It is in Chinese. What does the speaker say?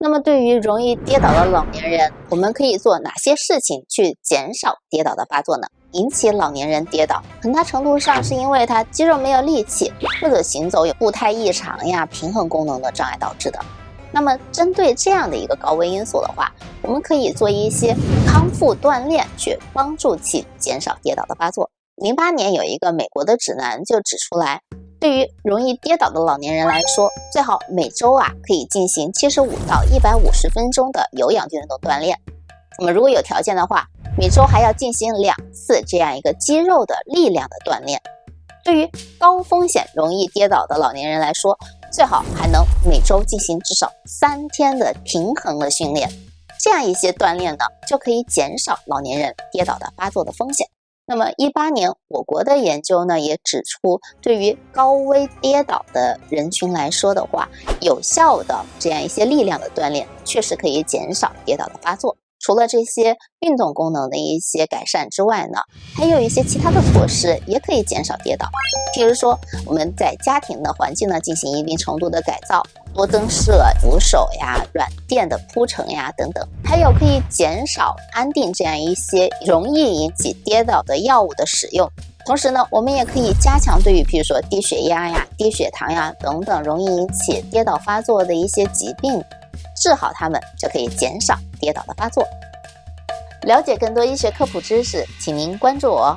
那么对于容易跌倒的老年人，我们可以做哪些事情去减少跌倒的发作呢？引起老年人跌倒，很大程度上是因为他肌肉没有力气，或者行走有步态异常呀、平衡功能的障碍导致的。那么针对这样的一个高危因素的话，我们可以做一些康复锻炼，去帮助其减少跌倒的发作。零八年有一个美国的指南就指出来。对于容易跌倒的老年人来说，最好每周啊可以进行七十五到一百五十分钟的有氧运动锻炼。那么如果有条件的话，每周还要进行两次这样一个肌肉的力量的锻炼。对于高风险容易跌倒的老年人来说，最好还能每周进行至少三天的平衡的训练。这样一些锻炼呢，就可以减少老年人跌倒的发作的风险。那么，一八年我国的研究呢，也指出，对于高危跌倒的人群来说的话，有效的这样一些力量的锻炼，确实可以减少跌倒的发作。除了这些运动功能的一些改善之外呢，还有一些其他的措施也可以减少跌倒。譬如说，我们在家庭的环境呢进行一定程度的改造，多增设扶手呀、软垫的铺陈呀等等。还有可以减少安定这样一些容易引起跌倒的药物的使用。同时呢，我们也可以加强对于譬如说低血压呀、低血糖呀等等容易引起跌倒发作的一些疾病。治好它们，就可以减少跌倒的发作。了解更多医学科普知识，请您关注我。